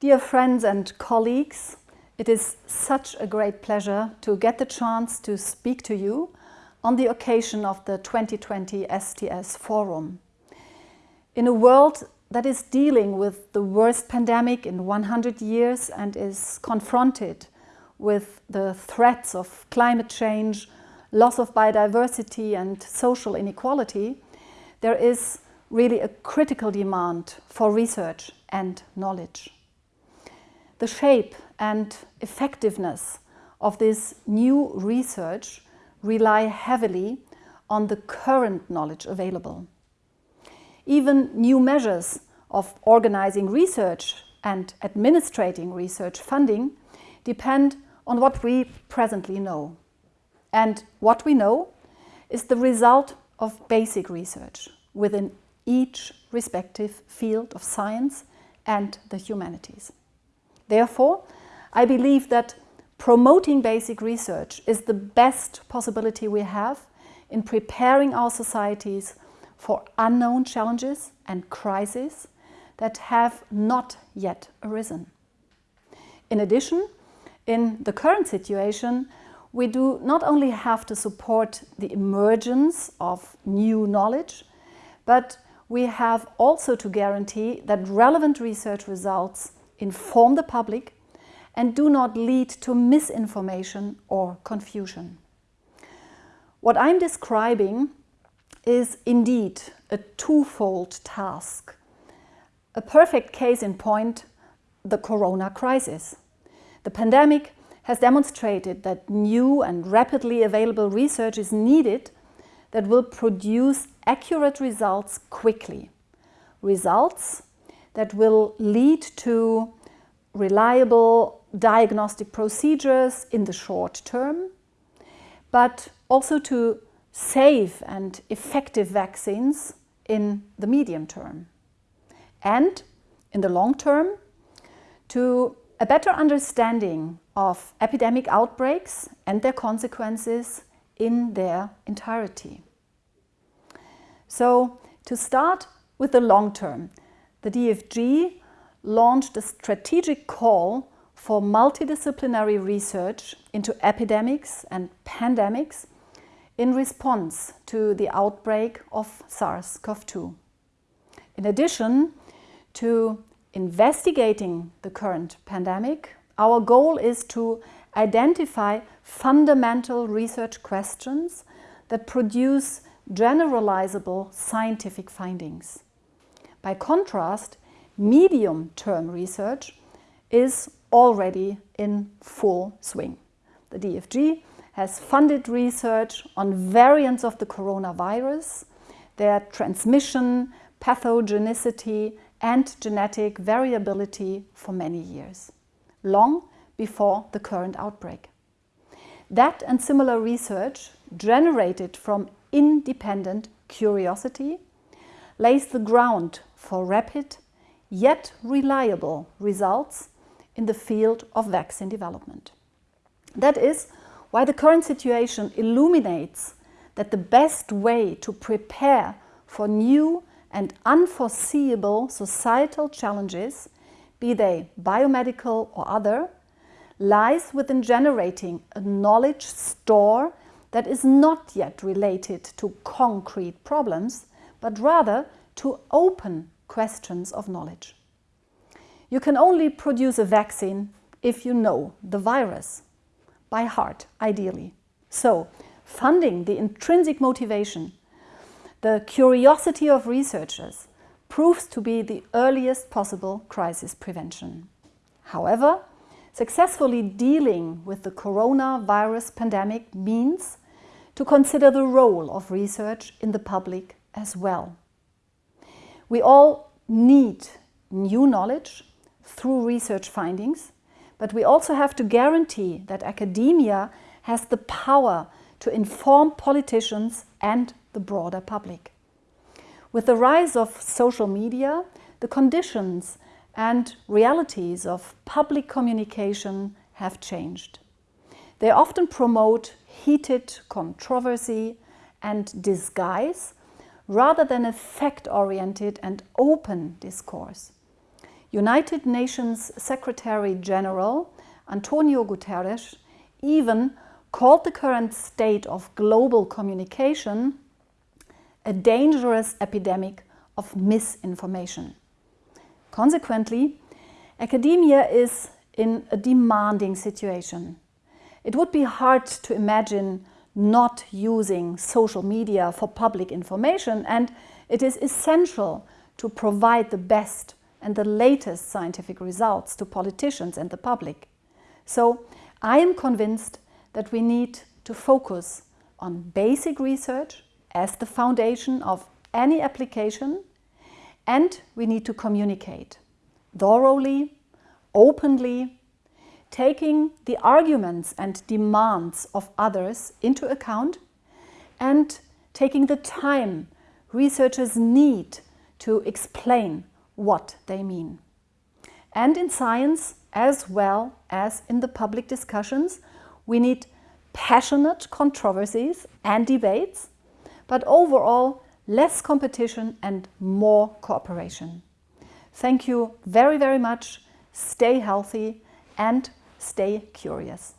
Dear friends and colleagues, it is such a great pleasure to get the chance to speak to you on the occasion of the 2020 STS Forum. In a world that is dealing with the worst pandemic in 100 years and is confronted with the threats of climate change, loss of biodiversity and social inequality, there is really a critical demand for research and knowledge. The shape and effectiveness of this new research rely heavily on the current knowledge available. Even new measures of organizing research and administrating research funding depend on what we presently know. And what we know is the result of basic research within each respective field of science and the humanities. Therefore, I believe that promoting basic research is the best possibility we have in preparing our societies for unknown challenges and crises that have not yet arisen. In addition, in the current situation, we do not only have to support the emergence of new knowledge, but we have also to guarantee that relevant research results inform the public and do not lead to misinformation or confusion. What I'm describing is indeed a twofold task. A perfect case in point, the corona crisis. The pandemic has demonstrated that new and rapidly available research is needed that will produce accurate results quickly. Results that will lead to reliable diagnostic procedures in the short term, but also to safe and effective vaccines in the medium term. And in the long term, to a better understanding of epidemic outbreaks and their consequences in their entirety. So, to start with the long term, the DFG launched a strategic call for multidisciplinary research into epidemics and pandemics in response to the outbreak of SARS-CoV-2. In addition to investigating the current pandemic, our goal is to identify fundamental research questions that produce generalizable scientific findings. By contrast, medium-term research is already in full swing. The DFG has funded research on variants of the coronavirus, their transmission, pathogenicity and genetic variability for many years, long before the current outbreak. That and similar research, generated from independent curiosity, lays the ground for rapid yet reliable results in the field of vaccine development. That is why the current situation illuminates that the best way to prepare for new and unforeseeable societal challenges, be they biomedical or other, lies within generating a knowledge store that is not yet related to concrete problems, but rather to open questions of knowledge. You can only produce a vaccine if you know the virus, by heart, ideally. So, funding the intrinsic motivation, the curiosity of researchers, proves to be the earliest possible crisis prevention. However, successfully dealing with the coronavirus pandemic means to consider the role of research in the public as well. We all need new knowledge through research findings, but we also have to guarantee that academia has the power to inform politicians and the broader public. With the rise of social media, the conditions and realities of public communication have changed. They often promote heated controversy and disguise rather than a fact-oriented and open discourse. United Nations Secretary General Antonio Guterres even called the current state of global communication a dangerous epidemic of misinformation. Consequently, academia is in a demanding situation. It would be hard to imagine not using social media for public information and it is essential to provide the best and the latest scientific results to politicians and the public. So I am convinced that we need to focus on basic research as the foundation of any application and we need to communicate thoroughly, openly, taking the arguments and demands of others into account and taking the time researchers need to explain what they mean. And in science, as well as in the public discussions, we need passionate controversies and debates, but overall less competition and more cooperation. Thank you very, very much. Stay healthy and stay curious.